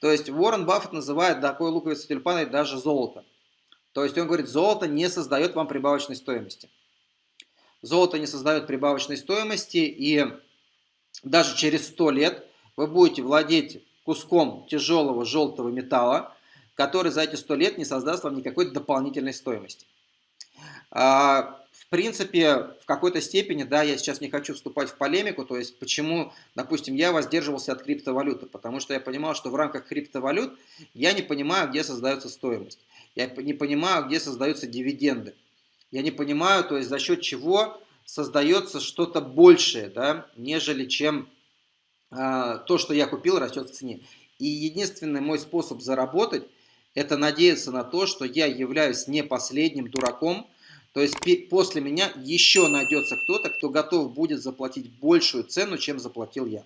То есть Уоррен Баффет называет такой луковицей тюльпаной даже золото. То есть он говорит, золото не создает вам прибавочной стоимости. Золото не создает прибавочной стоимости, и даже через 100 лет вы будете владеть куском тяжелого желтого металла, который за эти 100 лет не создаст вам никакой дополнительной стоимости. А, принципе, в какой-то степени, да, я сейчас не хочу вступать в полемику, то есть почему, допустим, я воздерживался от криптовалюты, потому что я понимал, что в рамках криптовалют я не понимаю, где создается стоимость, я не понимаю, где создаются дивиденды, я не понимаю, то есть за счет чего создается что-то большее, да, нежели чем а, то, что я купил, растет в цене. И единственный мой способ заработать, это надеяться на то, что я являюсь не последним дураком, то есть после меня еще найдется кто-то, кто готов будет заплатить большую цену, чем заплатил я.